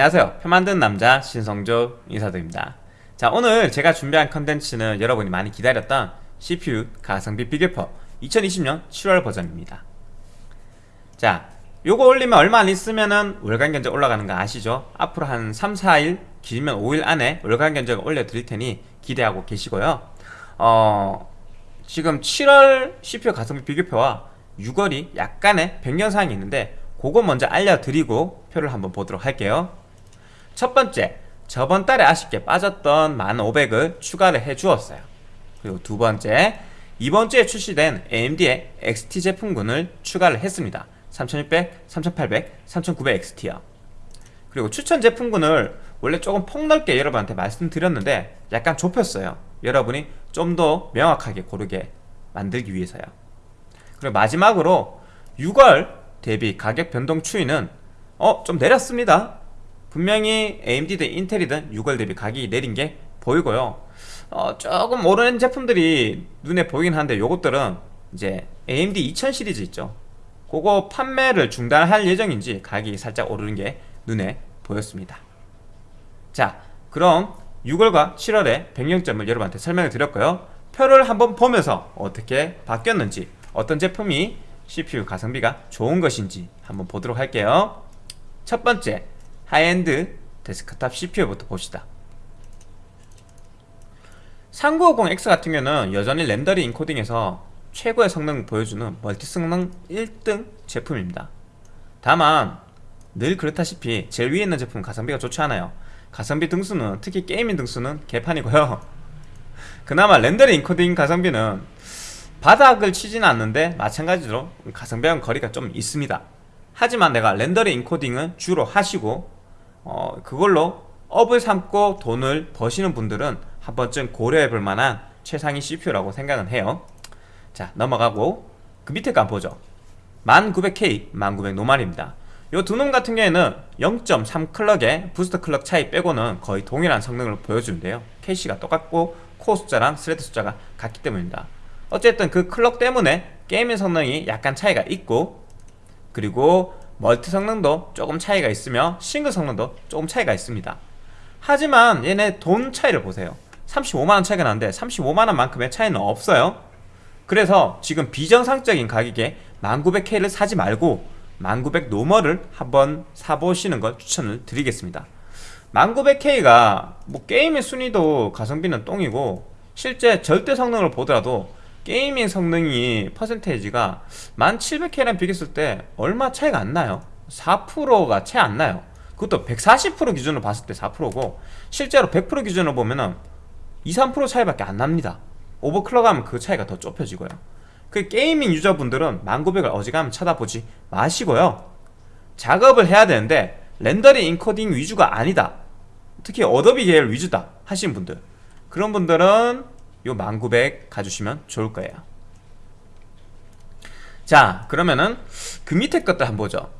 안녕하세요. 표 만드는 남자 신성조 인사드립니다. 자 오늘 제가 준비한 컨텐츠는 여러분이 많이 기다렸던 CPU 가성비 비교표 2020년 7월 버전입니다. 자 요거 올리면 얼마 안 있으면은 월간 견적 올라가는 거 아시죠? 앞으로 한 3, 4일 길면 5일 안에 월간 견적을 올려드릴 테니 기대하고 계시고요. 어 지금 7월 CPU 가성비 비교표와 6월이 약간의 변경사항이 있는데 그거 먼저 알려드리고 표를 한번 보도록 할게요 첫 번째 저번 달에 아쉽게 빠졌던 1500을 추가를 해 주었어요. 그리고 두 번째 이번 주에 출시된 AMD의 XT 제품군을 추가를 했습니다. 3600, 3800, 3900XT요. 그리고 추천 제품군을 원래 조금 폭넓게 여러분한테 말씀드렸는데 약간 좁혔어요. 여러분이 좀 더 명확하게 고르게 만들기 위해서요. 그리고 마지막으로 6월 대비 가격 변동 추이는 어 좀 내렸습니다 분명히 AMD든 인텔이든 6월 대비 가격이 내린 게 보이고요. 어 조금 오르는 제품들이 눈에 보이긴 한데 요것들은 이제 AMD 2000 시리즈 있죠. 그거 판매를 중단할 예정인지 가격이 살짝 오르는 게 눈에 보였습니다. 자 그럼 6월과 7월의 변경점을 여러분한테 설명을 드렸고요. 표를 한번 보면서 어떻게 바뀌었는지 어떤 제품이 CPU 가성비가 좋은 것인지 한번 보도록 할게요. 첫 번째 하이엔드 데스크탑 CPU부터 봅시다. 3950X 같은 경우는 여전히 rendering encoding에서 최고의 성능 보여주는 multi 성능 1등 제품입니다. 다만 늘 그렇다시피 제일 위에 있는 제품 가성비가 좋지 않아요. 가성비 등수는 특히 gaming 등수는 개판이고요. 그나마 rendering encoding 가성비는 바닥을 치지는 않는데 마찬가지로 가성비랑 거리가 좀 있습니다. 하지만 내가 rendering encoding은 주로 하시고 어, 그걸로 업을 삼고 돈을 버시는 분들은 한 번쯤 고려해 볼 만한 최상위 CPU라고 생각은 해요. 자 넘어가고 그 밑에 거 한번 보죠. 1900K, 1900 normal입니다. 요 두 놈 같은 경우에는 0.3 clock의 booster clock 차이 빼고는 거의 동일한 성능을 보여주는데요. 캐시가 똑같고 코어 숫자랑 thread 숫자가 같기 때문입니다. 어쨌든 그 clock 때문에 gaming 성능이 약간 차이가 있고 그리고 multi 성능도 조금 차이가 있으며 싱글 성능도 조금 차이가 있습니다. 하지만 얘네 돈 차이를 보세요. 35만원 차이가 나는데 35만원만큼의 차이는 없어요. 그래서 지금 비정상적인 가격에 1900K를 사지 말고 1900 normal을 한번 사보시는 걸 추천을 드리겠습니다. 1900K가 뭐 gaming 순위도 가성비는 똥이고 실제 절대 성능을 보더라도 gaming 성능이 percentage가 1700K랑 비교했을 때 얼마 차이가 안 나요. 4%가 채 안 나요. 그것도 140% 기준으로 봤을 때 4%고 실제로 100% 기준으로 보면 은 2, 3% 차이밖에 안 납니다. Overclock하면 그 차이가 더 좁혀지고요. 그 gaming user분들은 1900을 어지간하면 쳐다보지 마시고요. 작업을 해야 되는데 rendering encoding 위주가 아니다. 특히 어도비 계열 위주다 하신 분들. 그런 분들은 요 1900 가주시면 좋을 거예요. 자 그러면은 그 밑에 것도 한번 보죠.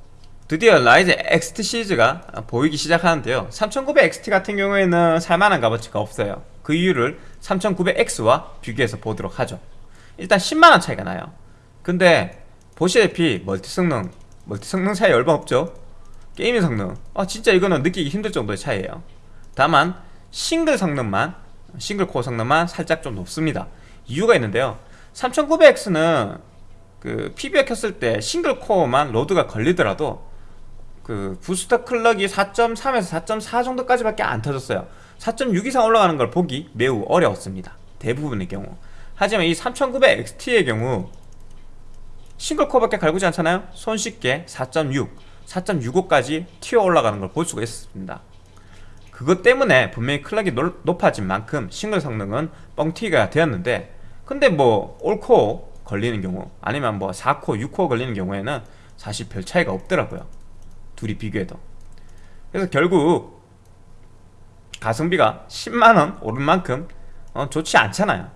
드디어 라이젠 XT 시리즈가 보이기 시작하는데요. 3900XT 같은 경우에는 살만한 값어치가 없어요. 그 이유를 3900X와 비교해서 보도록 하죠. 일단 10만원 차이가 나요. 근데 보시다시피 multi 성능 multi 성능 차이 얼마 없죠? Gaming 성능. 아 진짜 이거는 느끼기 힘들 정도의 차이예요. 다만 싱글 성능만 싱글 코어 성능만 살짝 좀 높습니다. 이유가 있는데요. 3900X는 그 PBO 켰을 때 싱글 코어만 로드가 걸리더라도 그 부스터 클럭이 4.3에서 4.4 정도까지밖에 안 터졌어요. 4.6 이상 올라가는 걸 보기 매우 어려웠습니다. 대부분의 경우. 하지만 이 3900XT의 경우 싱글 코어밖에 갈구지 않잖아요? 손쉽게 4.6, 4.65까지 튀어 올라가는 걸 볼 수가 있습니다 그것 때문에 분명히 클락이 높아진 만큼 싱글 성능은 뻥튀기가 되었는데 근데 뭐 올코어 걸리는 경우 아니면 뭐 4코어, 6코어 걸리는 경우에는 사실 별 차이가 없더라고요. 둘이 비교해도. 그래서 결국 가성비가 10만원 오른 만큼 어, 좋지 않잖아요.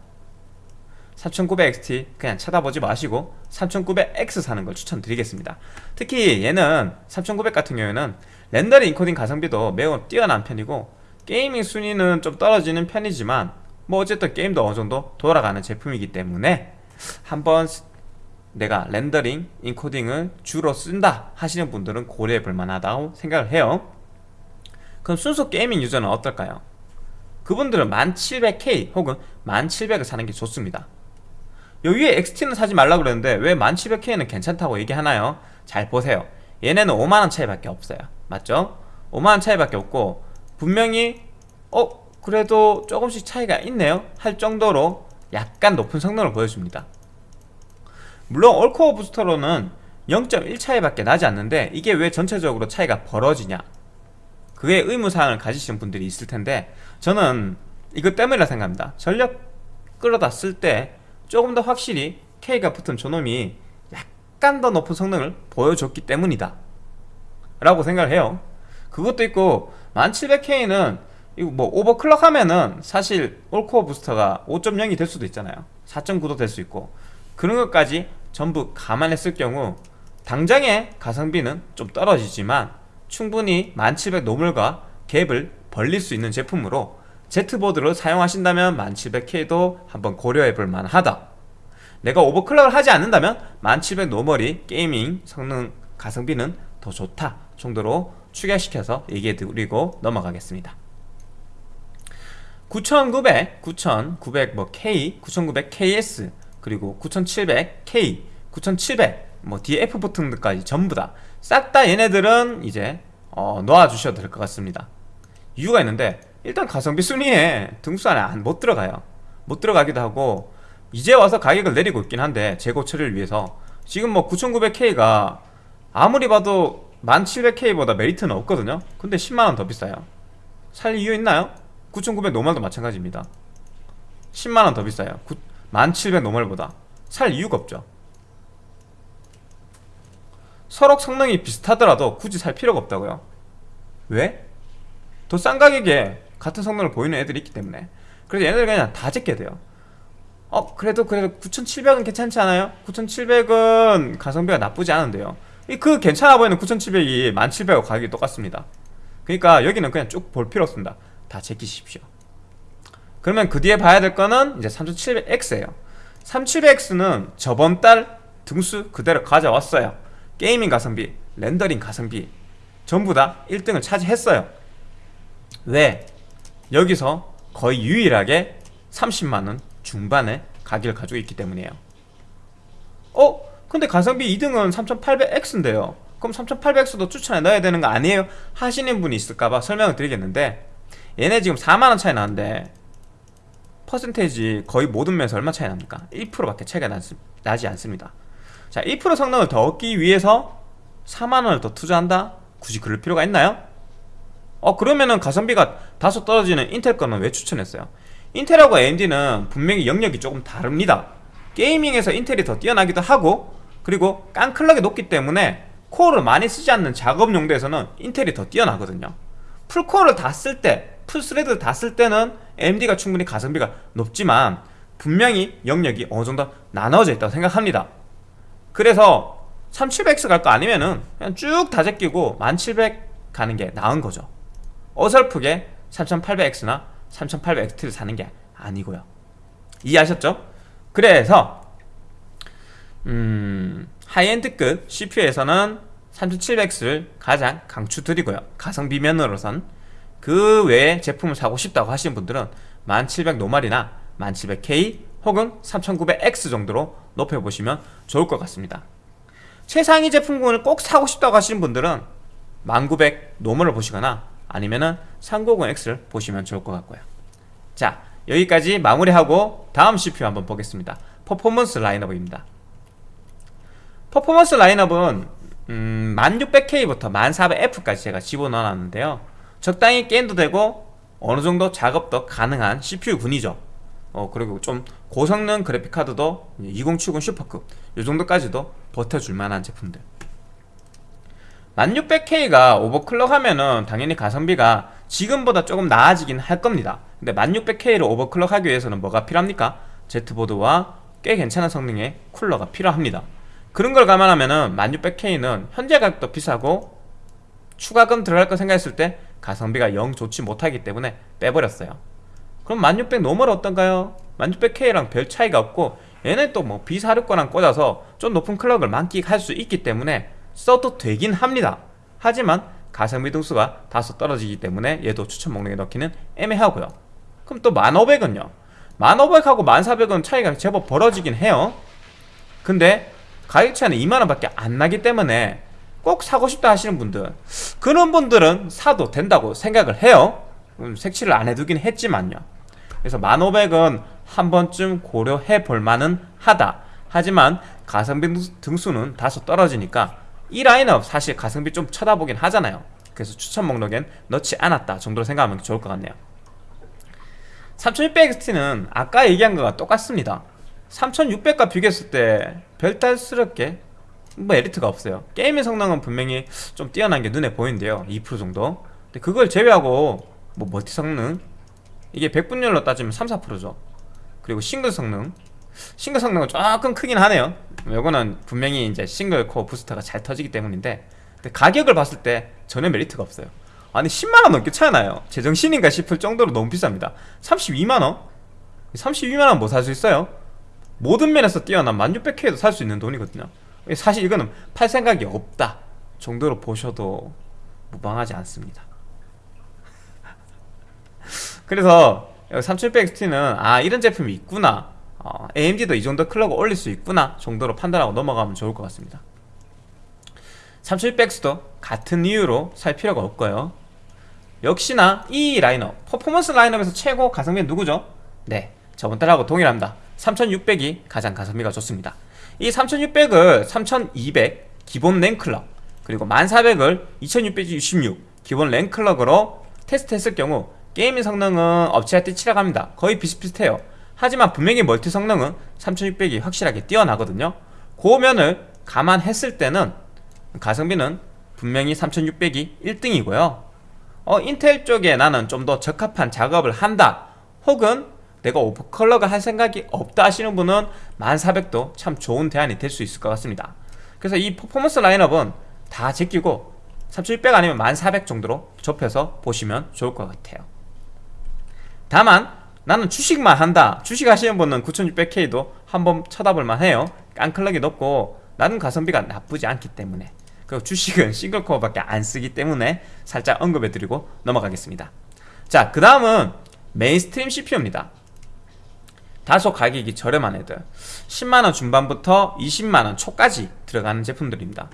3900XT 그냥 쳐다보지 마시고 3900X 사는 걸 추천드리겠습니다. 특히 얘는 3900 같은 경우에는 렌더링 인코딩 가성비도 매우 뛰어난 편이고 게이밍 순위는 좀 떨어지는 편이지만 뭐 어쨌든 게임도 어느 정도 돌아가는 제품이기 때문에 한번 내가 렌더링 인코딩을 주로 쓴다 하시는 분들은 고려해 볼 만하다고 생각을 해요. 그럼 순수 게이밍 유저는 어떨까요? 그분들은 1700K 혹은 1700을 사는 게 좋습니다 요 위에 XT는 사지 말라 그랬는데 왜 1700K는 괜찮다고 얘기하나요? 잘 보세요 얘네는 5만원 차이밖에 없어요 맞죠? 5만원 차이밖에 없고 분명히 어? 그래도 조금씩 차이가 있네요 할 정도로 약간 높은 성능을 보여줍니다 물론 올코어 부스터로는 0.1 차이밖에 나지 않는데 이게 왜 전체적으로 차이가 벌어지냐 그게 의무사항을 가지신 분들이 있을 텐데 저는 이것 때문이라 생각합니다 전력 끌어다 쓸 때 조금 더 확실히 K가 붙은 저놈이 약간 더 높은 성능을 보여줬기 때문이다. 라고 생각을 해요. 그것도 있고 1700K는 이거 뭐 오버클럭 하면은 사실 올코어 부스터가 5.0이 될 수도 있잖아요. 4.9도 될 수 있고. 그런 것까지 전부 감안했을 경우 당장의 가성비는 좀 떨어지지만 충분히 1700 노멀과 갭을 벌릴 수 있는 제품으로 Z보드를 사용하신다면 1700K도 한번 고려해 볼 만하다. 내가 오버클럭을 하지 않는다면 1700 노멀이 게이밍 성능 가성비는 더 좋다 정도로 추가시켜서 얘기해 드리고 넘어가겠습니다. 9900, 9900 뭐 K, 9900KS 그리고 9700K, 9700 뭐 KF 버전들까지 전부 다 싹 다 얘네들은 이제 어, 놓아주셔도 될 것 같습니다. 이유가 있는데 일단 가성비 순위에 등수 안에 못 들어가요. 못 들어가기도 하고 이제 와서 가격을 내리고 있긴 한데 재고 처리를 위해서 지금 뭐 9900K가 아무리 봐도 1700K보다 메리트는 없거든요. 근데 10만원 더 비싸요. 살 이유 있나요? 9900 노멀도 마찬가지입니다. 10만원 더 비싸요. 1700 노멀보다. 살 이유가 없죠. 서로 성능이 비슷하더라도 굳이 살 필요가 없다고요. 왜? 더 싼 가격에 같은 성능을 보이는 애들이 있기 때문에. 그래서 얘네들 그냥 다 제껴야 돼요. 어 그래도 그래도 9700은 괜찮지 않아요? 9700은 가성비가 나쁘지 않은데요. 그 괜찮아 보이는 9700이 1700하고 가격이 똑같습니다. 그러니까 여기는 그냥 쭉 볼 필요 없습니다. 다 제끼십시오. 그러면 그 뒤에 봐야 될 거는 이제 3700X예요. 3700X는 저번 달 등수 그대로 가져왔어요. 게이밍 가성비, 렌더링 가성비 전부 다 1등을 차지했어요. 왜? 여기서 거의 유일하게 30만원 중반의 가격을 가지고 있기 때문이에요 어? 근데 가성비 2등은 3800X인데요 그럼 3800X도 추천해 넣어야 되는 거 아니에요? 하시는 분이 있을까봐 설명을 드리겠는데 얘네 지금 4만원 차이 나는데 퍼센테이지 거의 모든 면에서 얼마 차이 납니까? 1%밖에 차이가 나지 않습니다 자, 1% 성능을 더 얻기 위해서 4만원을 더 투자한다? 굳이 그럴 필요가 있나요? 어 그러면은 가성비가 다소 떨어지는 인텔 거는 왜 추천했어요? 인텔하고 AMD는 분명히 영역이 조금 다릅니다. 게이밍에서 인텔이 더 뛰어나기도 하고 그리고 깡클럭이 높기 때문에 코어를 많이 쓰지 않는 작업 용도에서는 인텔이 더 뛰어나거든요. 풀코어를 다 쓸 때, 풀스레드 다쓸 때는 AMD가 충분히 가성비가 높지만 분명히 영역이 어느 정도 나눠져 있다고 생각합니다. 그래서 3700X 갈 거 아니면은 그냥 쭉 다 제끼고 1700 가는 게 나은 거죠 어설프게 3800X나 3800XT를 사는 게 아니고요. 이해하셨죠? 그래서 음, 하이엔드급 CPU에서는 3700X를 가장 강추드리고요. 가성비 면으로선 그 외에 제품을 사고 싶다고 하시는 분들은 1700 노말이나 1700K 혹은 3900X 정도로 높여보시면 좋을 것 같습니다. 최상위 제품군을 꼭 사고 싶다고 하시는 분들은 1900 노멀을 보시거나 아니면은 3900X를 보시면 좋을 것 같고요. 자 여기까지 마무리하고 다음 CPU 한번 보겠습니다. 퍼포먼스 라인업입니다. 퍼포먼스 라인업은 음, 1600K부터 1400F까지 제가 집어넣어놨는데요. 적당히 게임도 되고 어느정도 작업도 가능한 CPU 군이죠. 어 그리고 좀 고성능 그래픽카드도 2070 슈퍼급 이 정도까지도 버텨줄 만한 제품들 1600K가 오버클럭 하면은 당연히 가성비가 지금보다 조금 나아지긴 할 겁니다 근데 1600K를 오버클럭 하기 위해서는 뭐가 필요합니까? Z보드와 꽤 괜찮은 성능의 쿨러가 필요합니다 그런 걸 감안하면은 1600K는 현재 가격도 비싸고 추가금 들어갈 거 생각했을 때 가성비가 영 좋지 못하기 때문에 빼버렸어요 그럼 1600 노멀 어떤가요? 1600K랑 별 차이가 없고 얘는 또 뭐 B460이랑 꽂아서 좀 높은 클럭을 만끽할 수 있기 때문에 써도 되긴 합니다. 하지만 가성비 등수가 다소 떨어지기 때문에 얘도 추천 목록에 넣기는 애매하고요. 그럼 또 1500은요? 1500하고 1400은 차이가 제법 벌어지긴 해요. 근데 가격 차이는 2만원 밖에 안 나기 때문에 꼭 사고 싶다 하시는 분들 그런 분들은 사도 된다고 생각을 해요. 음, 색칠을 안 해두긴 했지만요. 그래서 1500은 한 번쯤 고려해 볼 만은 하다. 하지만 가성비 등수는 다소 떨어지니까 이 라인업 사실 가성비 좀 쳐다보긴 하잖아요. 그래서 추천 목록엔 넣지 않았다 정도로 생각하면 좋을 것 같네요. 3600XT는 아까 얘기한 거가 똑같습니다. 3600과 비교했을 때 별탈스럽게 뭐 메리트가 없어요. 게임의 성능은 분명히 좀 뛰어난 게 눈에 보이는데요. 2% 정도. 근데 그걸 제외하고 뭐 멀티 성능? 이게 100분율로 따지면 3, 4%죠. 그리고 싱글 성능 싱글 성능은 조금 크긴 하네요. 이거는 분명히 이제 싱글 코어 부스터가 잘 터지기 때문인데 가격을 봤을 때 전혀 메리트가 없어요. 아니 10만원 넘게 차이 나요. 제정신인가 싶을 정도로 너무 비쌉니다. 32만원? 32만원 뭐 살 수 있어요? 모든 면에서 뛰어난 1600K도 살 수 있는 돈이거든요. 사실 이거는 팔 생각이 없다 정도로 보셔도 무방하지 않습니다. 그래서 3600XT는 아 이런 제품이 있구나 어, AMD도 이 정도 클럭을 올릴 수 있구나 정도로 판단하고 넘어가면 좋을 것 같습니다. 3600X도 같은 이유로 살 필요가 없고요. 역시나 이 라인업 퍼포먼스 라인업에서 최고 가성비는 누구죠? 네 저번 달하고 동일합니다. 3600이 가장 가성비가 좋습니다. 이 3600을 3200 기본 램클럭 그리고 1400을 2666 기본 램클럭으로 테스트했을 경우 게이밍 성능은 엎치락뒤치락합니다. 거의 비슷비슷해요 하지만 분명히 멀티 성능은 3600이 확실하게 뛰어나거든요. 그 면을 감안했을 때는 가성비는 분명히 3600이 1등이고요. 어, 인텔 쪽에 나는 좀 더 적합한 작업을 한다. 혹은 내가 오버클럭을 할 생각이 없다 하시는 분은 1400도 참 좋은 대안이 될 수 있을 것 같습니다. 그래서 이 퍼포먼스 라인업은 다 제끼고 3600 아니면 1400 정도로 접해서 보시면 좋을 것 같아요. 다만 나는 주식만 한다. 주식 하시는 분은 9600K도 한번 쳐다볼만 해요. 깡클럭이 높고 나름 가성비가 나쁘지 않기 때문에. 그리고 주식은 싱글코어밖에 안 쓰기 때문에 살짝 언급해드리고 넘어가겠습니다. 자 그 다음은 메인스트림 CPU입니다. 다소 가격이 저렴한 애들. 10만원 중반부터 20만원 초까지 들어가는 제품들입니다.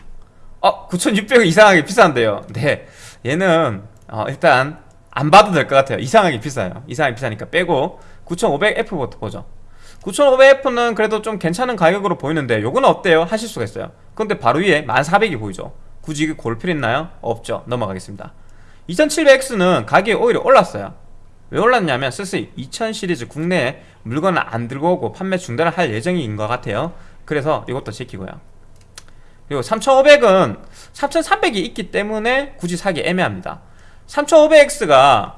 어? 9600은 이상하게 비싼데요. 네 얘는 어, 일단 안 봐도 될 것 같아요. 이상하게 비싸요. 이상하게 비싸니까 빼고. 9500F부터 보죠. 9500F는 그래도 좀 괜찮은 가격으로 보이는데 요거는 어때요? 하실 수가 있어요. 근데 바로 위에 1400이 보이죠? 굳이 이게 골 필요 있나요? 없죠. 넘어가겠습니다. 2700X는 가격이 오히려 올랐어요. 왜 올랐냐면 슬슬 2000 시리즈 국내에 물건을 안 들고 오고 판매 중단을 할 예정인 것 같아요. 그래서 이것도 지키고요. 그리고 3500은 3300이 있기 때문에 굳이 사기 애매합니다 3500X가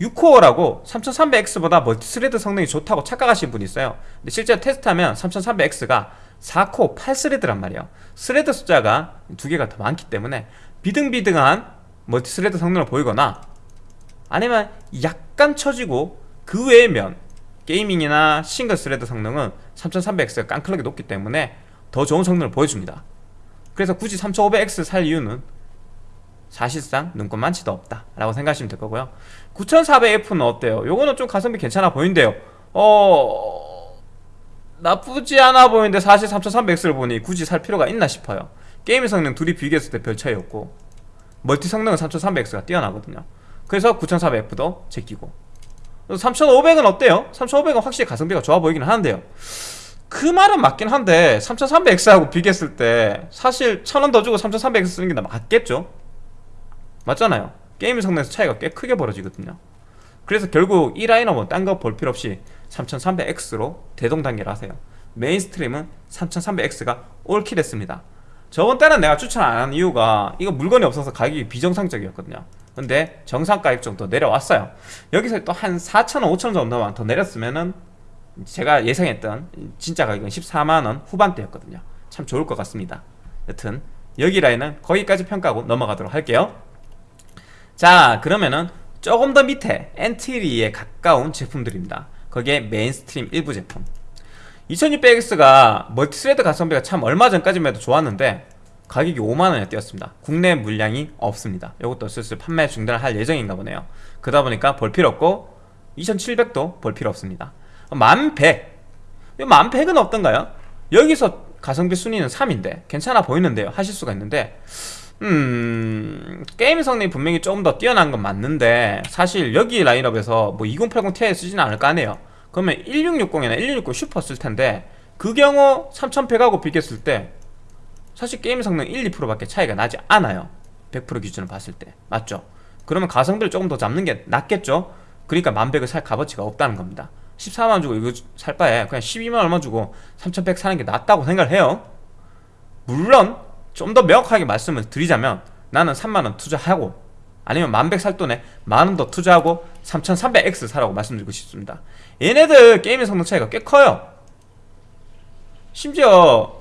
6코어라고 3300X보다 멀티스레드 성능이 좋다고 착각하시는 분이 있어요. 근데 실제 테스트하면 3300X가 4코어 8스레드란 말이에요. 스레드 숫자가 두 개가 더 많기 때문에 비등비등한 멀티스레드 성능을 보이거나 아니면 약간 처지고 그 외의 면 게이밍이나 싱글 스레드 성능은 3300X가 깡클럭이 높기 때문에 더 좋은 성능을 보여줍니다. 그래서 굳이 3500X 살 이유는 사실상 눈꽃 만치도 없다 라고 생각하시면 될 거고요 9400F는 어때요? 요거는 좀 가성비 괜찮아 보이는데요 어... 나쁘지 않아 보이는데 사실 3300X를 보니 굳이 살 필요가 있나 싶어요 게임 성능 둘이 비교했을 때 별 차이 없고 멀티 성능은 3300X가 뛰어나거든요 그래서 9400F도 제끼고 3500은 어때요? 3500은 확실히 가성비가 좋아 보이긴 하는데요 그 말은 맞긴 한데 3300X하고 비교했을 때 사실 1000원 더 주고 3300X 쓰는 게 맞겠죠? 맞잖아요. 게임 성능에서 차이가 꽤 크게 벌어지거든요. 그래서 결국 이 라인업은 딴 거 볼 필요 없이 3300X로 대동단결을 하세요. 메인스트림은 3300X가 올킬했습니다. 저번 달은 내가 추천 안 한 이유가 이거 물건이 없어서 가격이 비정상적이었거든요. 근데 정상 가격 정도 내려왔어요. 여기서 또 한 4천원 5천원 정도만 더 내렸으면은 제가 예상했던 진짜 가격은 14만원 후반대였거든요. 참 좋을 것 같습니다. 여튼 여기 라인은 거기까지 평가하고 넘어가도록 할게요 자 그러면은 조금 더 밑에 엔트리에 가까운 제품들입니다. 거기에 mainstream 일부 제품. 2600X가 multi-thread 가성비가 참 얼마 전까지만 해도 좋았는데 가격이 5만원에 뛰었습니다. 국내 물량이 없습니다. 이것도 슬슬 판매 중단을 할 예정인가 보네요. 그러다 보니까 볼 필요 없고 2700도 볼 필요 없습니다. 1100 1100은 어떤가요? 여기서 가성비 순위는 3인데 괜찮아 보이는데요. 하실 수가 있는데 음... 게임 성능이 분명히 조금 더 뛰어난 건 맞는데 사실 여기 라인업에서 뭐 2080 Ti 쓰지는 않을 거 아니에요. 그러면 1660이나 1660 슈퍼 쓸 텐데 그 경우 3100하고 비교했을 때 사실 게임 성능 1, 2%밖에 차이가 나지 않아요. 100% 기준으로 봤을 때. 맞죠? 그러면 가성비를 조금 더 잡는 게 낫겠죠? 그러니까 만백을 살 값어치가 없다는 겁니다. 14만원 주고 이거 살 바에 그냥 12만원 얼마 주고 3100 사는 게 낫다고 생각을 해요. 물론 좀 더 명확하게 말씀을 드리자면 나는 3만원 투자하고 아니면 만백 살 돈에 만원 더 투자하고 3300X 사라고 말씀드리고 싶습니다. 얘네들 게임의 성능 차이가 꽤 커요. 심지어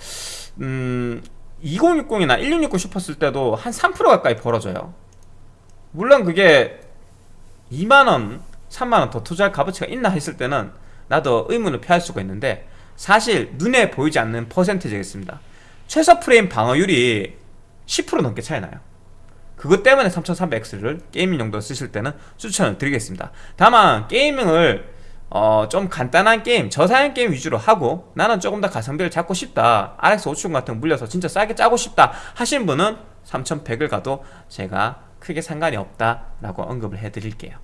음 2060이나 1660 슈퍼 쓸 때도 한 3% 가까이 벌어져요. 물론 그게 2만원 3만원 더 투자할 값어치가 있나 했을 때는 나도 의문을 표할 수가 있는데 사실 눈에 보이지 않는 퍼센테이지겠습니다 최소 프레임 방어율이 10% 넘게 차이 나요. 그것 때문에 3300X를 게이밍 용도로 쓰실 때는 추천을 드리겠습니다. 다만 게이밍을 어, 좀 간단한 게임, 저사양 게임 위주로 하고 나는 조금 더 가성비를 잡고 싶다 RX 570 같은 거 물려서 진짜 싸게 짜고 싶다 하신 분은 3100을 가도 제가 크게 상관이 없다라고 언급을 해드릴게요.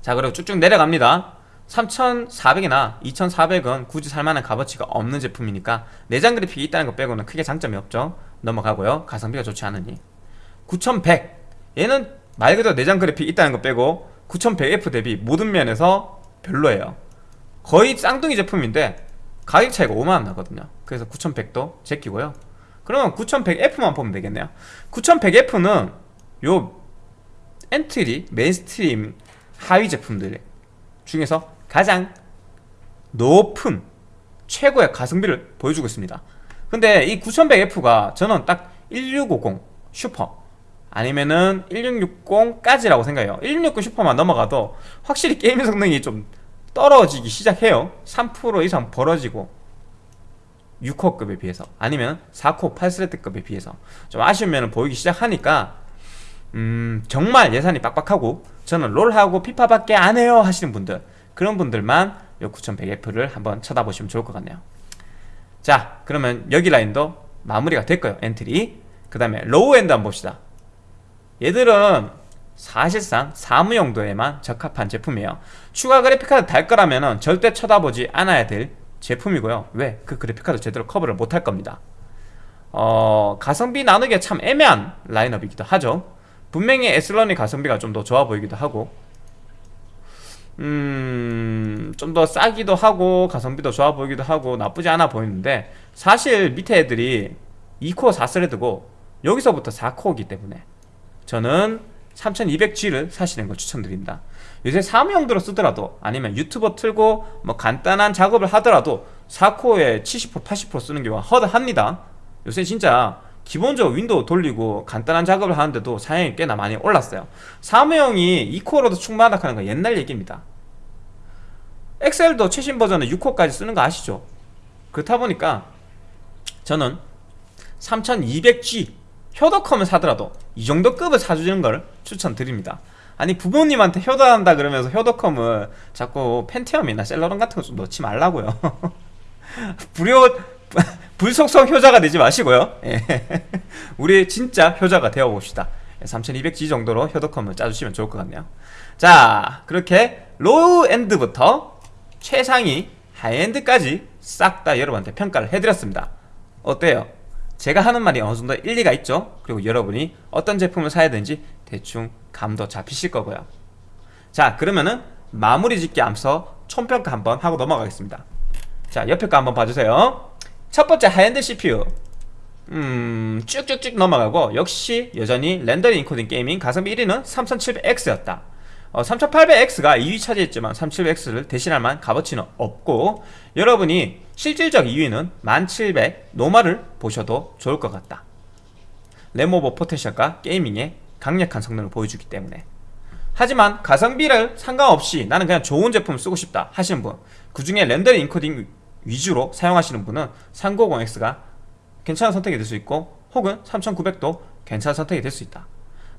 자 그리고 쭉쭉 내려갑니다 3400이나 2400은 굳이 살만한 값어치가 없는 제품이니까 내장 그래픽이 있다는 것 빼고는 크게 장점이 없죠. 넘어가고요. 가성비가 좋지 않으니. 9100 얘는 말 그대로 내장 그래픽 있다는 것 빼고 9100F 대비 모든 면에서 별로예요. 거의 쌍둥이 제품인데 가격 차이가 5만원 나거든요. 그래서 9100도 제끼고요. 그러면 9100F만 보면 되겠네요. 9100F는 요 엔트리, mainstream 하위 제품들 중에서 가장 높은 최고의 가성비를 보여주고 있습니다. 근데 이 9100F가 저는 딱 1650 슈퍼 아니면은 1660까지라고 생각해요. 1660 슈퍼만 넘어가도 확실히 게임 성능이 좀 떨어지기 시작해요. 3% 이상 벌어지고 6코급에 비해서 아니면 4코 8thread급에 비해서 좀 아쉬움이 보이기 시작하니까 음 정말 예산이 빡빡하고 저는 롤하고 피파밖에 안 해요 하시는 분들 그런 분들만 요 9100F를 한번 쳐다보시면 좋을 것 같네요. 자 그러면 여기 라인도 마무리가 됐고요 엔트리. 그 다음에 low-end 한번 봅시다. 얘들은 사실상 사무 용도에만 적합한 제품이에요. 추가 그래픽카드 달 거라면 절대 쳐다보지 않아야 될 제품이고요. 왜? 그 그래픽카드 제대로 커버를 못 할 겁니다. 어, 가성비 나누기가 참 애매한 라인업이기도 하죠. 분명히 에슬런이 가성비가 좀 더 좋아 보이기도 하고 음... 좀 더 싸기도 하고 가성비도 좋아 보이기도 하고 나쁘지 않아 보이는데 사실 밑에 애들이 2코어 4thread고 여기서부터 4코어이기 때문에 저는 3200G를 사시는 걸 추천드립니다. 요새 사무용도로 쓰더라도 아니면 유튜브 틀고 뭐 간단한 작업을 하더라도 4코어에 70% 80% 쓰는 경우가 허다합니다. 요새 진짜 기본적으로 윈도우 돌리고 간단한 작업을 하는데도 사양이 꽤나 많이 올랐어요. 사무용이 2코어로도 충분하다 하는 건 옛날 얘기입니다. 엑셀도 최신 버전은 6코어까지 쓰는 거 아시죠? 그렇다 보니까 저는 3200G 효도컴을 사더라도 이 정도 급을 사주는 걸 추천드립니다. 아니 부모님한테 효도한다 그러면서 효도컴을 자꾸 펜티엄이나 셀러론 같은 거 좀 넣지 말라고요. 불효 불속성 효자가 되지 마시고요. 예. 우리 진짜 효자가 되어봅시다. 3200G 정도로 효도컴을 짜주시면 좋을 것 같네요. 자 그렇게 low-end부터 최상위 high-end까지 싹 다 여러분한테 평가를 해드렸습니다. 어때요? 제가 하는 말이 어느 정도 일리가 있죠? 그리고 여러분이 어떤 제품을 사야 되는지 대충 감도 잡히실 거고요. 자 그러면은 마무리 짓기 앞서 총평가 한번 하고 넘어가겠습니다. 자 옆에 거 한번 봐주세요 첫 번째 high-end CPU 음 쭉쭉쭉 넘어가고 역시 여전히 렌더링 인코딩 게이밍 가성비 1위는 3700X였다. 어, 3800X가 2위 차지했지만 3700X를 대신할 만한 값어치는 없고 여러분이 실질적 2위는 1700 normal을 보셔도 좋을 것 같다. 램오버 potential과 게이밍의 강력한 성능을 보여주기 때문에. 하지만 가성비를 상관없이 나는 그냥 좋은 제품을 쓰고 싶다 하시는 분 그 중에 렌더링 인코딩 위주로 사용하시는 분은 390X가 괜찮은 선택이 될 수 있고 혹은 3900도 괜찮은 선택이 될 수 있다.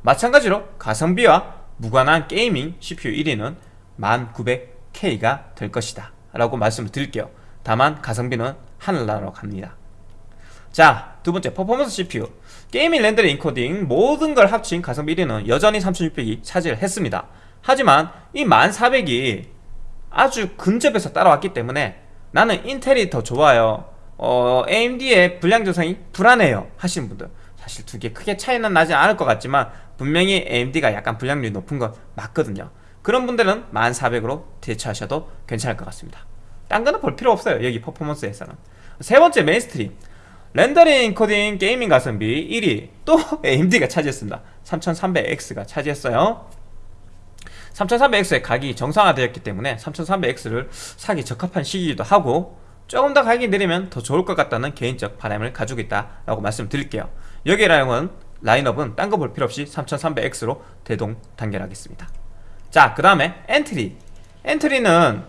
마찬가지로 가성비와 무관한 게이밍 CPU 1위는 1900K가 될 것이다 라고 말씀을 드릴게요. 다만 가성비는 하늘나라로 갑니다. 자 두번째 퍼포먼스 CPU 게이밍 렌더링 인코딩 모든 걸 합친 가성비 1위는 여전히 3600이 차지를 했습니다. 하지만 이 1400이 아주 근접해서 따라왔기 때문에 나는 인텔이 더 좋아요. 어, AMD의 불량 조성이 불안해요. 하시는 분들. 사실 두 개 크게 차이는 나지 않을 것 같지만 분명히 AMD가 약간 불량률이 높은 건 맞거든요. 그런 분들은 1400으로 대체하셔도 괜찮을 것 같습니다. 딴 거는 볼 필요 없어요. 여기 퍼포먼스에서는. 세 번째 mainstream. 렌더링 인코딩 게이밍 가성비 1위. 또 AMD가 차지했습니다. 3300X가 차지했어요 3300X의 가격이 정상화되었기 때문에 3300X를 사기 적합한 시기이기도 하고 조금 더 가격이 내리면 더 좋을 것 같다는 개인적 바람을 가지고 있다라고 말씀드릴게요. 여기 라인은 라인업은 딴 거 볼 필요 없이 3300X로 대동 단결하겠습니다. 자 그 다음에 엔트리. 엔트리는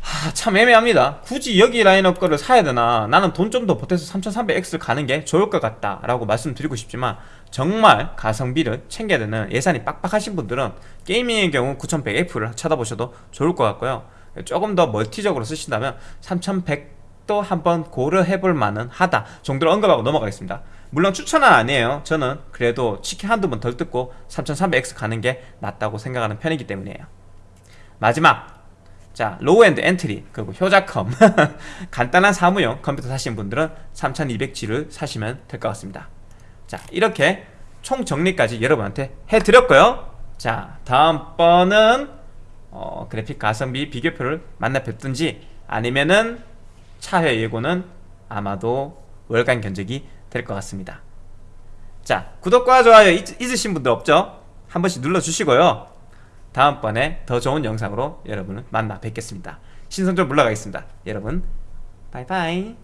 하, 참 애매합니다. 굳이 여기 라인업 거를 사야 되나? 나는 돈 좀 더 보태서 3300X를 가는 게 좋을 것 같다 라고 말씀드리고 싶지만 정말 가성비를 챙겨야 되는 예산이 빡빡하신 분들은 게이밍의 경우 9100F를 찾아보셔도 좋을 것 같고요. 조금 더 멀티적으로 쓰신다면 3100도 한번 고려해 볼 만은 하다 정도로 언급하고 넘어가겠습니다. 물론 추천은 아니에요. 저는 그래도 치킨 한두 번 덜 뜯고 3300X 가는 게 낫다고 생각하는 편이기 때문이에요. 마지막. 자 low-end entry 그리고 효자컴. 간단한 사무용 컴퓨터 사시는 분들은 3200G를 사시면 될 것 같습니다 자 이렇게 총 정리까지 여러분한테 해드렸고요. 자 다음번은 어, 그래픽 가성비 비교표를 만나 뵙든지 아니면은 차회 예고는 아마도 월간 견적이 될 것 같습니다. 자 구독과 좋아요 잊, 잊으신 분들 없죠? 한 번씩 눌러주시고요. 다음번에 더 좋은 영상으로 여러분을 만나 뵙겠습니다. 신선 좀 물러가겠습니다. 여러분 바이바이